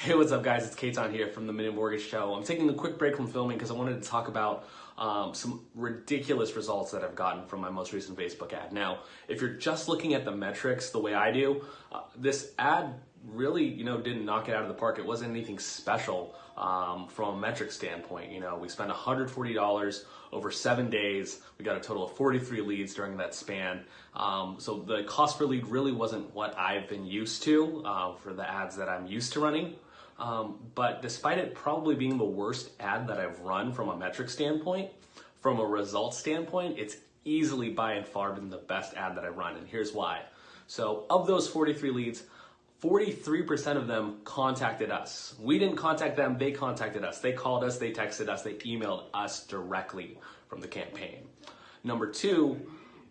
Hey, what's up, guys? It's Katon here from the Minute Mortgage Show. I'm taking a quick break from filming because I wanted to talk about um, some ridiculous results that I've gotten from my most recent Facebook ad. Now, if you're just looking at the metrics the way I do, uh, this ad really, you know, didn't knock it out of the park. It wasn't anything special um, from a metric standpoint. You know, we spent $140 over seven days. We got a total of 43 leads during that span. Um, so the cost per lead really wasn't what I've been used to uh, for the ads that I'm used to running. Um, but despite it probably being the worst ad that I've run from a metric standpoint, from a result standpoint, it's easily by and far been the best ad that I've run. And here's why. So of those 43 leads, 43% of them contacted us. We didn't contact them, they contacted us. They called us, they texted us, they emailed us directly from the campaign. Number two,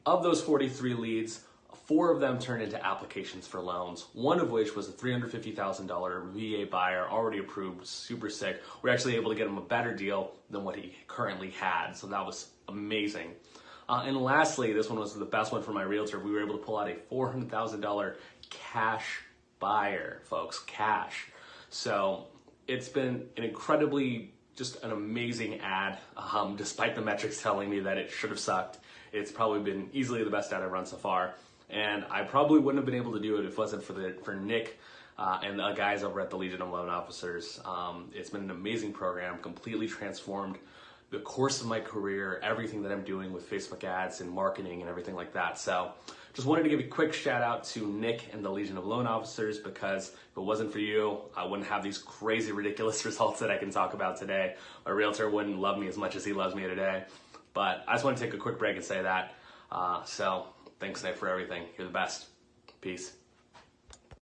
of those 43 leads, Four of them turned into applications for loans, one of which was a $350,000 VA buyer already approved, super sick. We are actually able to get him a better deal than what he currently had, so that was amazing. Uh, and lastly, this one was the best one for my realtor. We were able to pull out a $400,000 cash buyer, folks, cash. So it's been an incredibly, just an amazing ad, um, despite the metrics telling me that it should have sucked. It's probably been easily the best ad I've run so far and I probably wouldn't have been able to do it if it wasn't for the for Nick uh, and the guys over at the Legion of Loan Officers. Um, it's been an amazing program, completely transformed the course of my career, everything that I'm doing with Facebook ads and marketing and everything like that. So just wanted to give a quick shout out to Nick and the Legion of Loan Officers because if it wasn't for you, I wouldn't have these crazy, ridiculous results that I can talk about today. My realtor wouldn't love me as much as he loves me today. But I just want to take a quick break and say that. Uh, so Thanks, Nick, for everything. You're the best. Peace.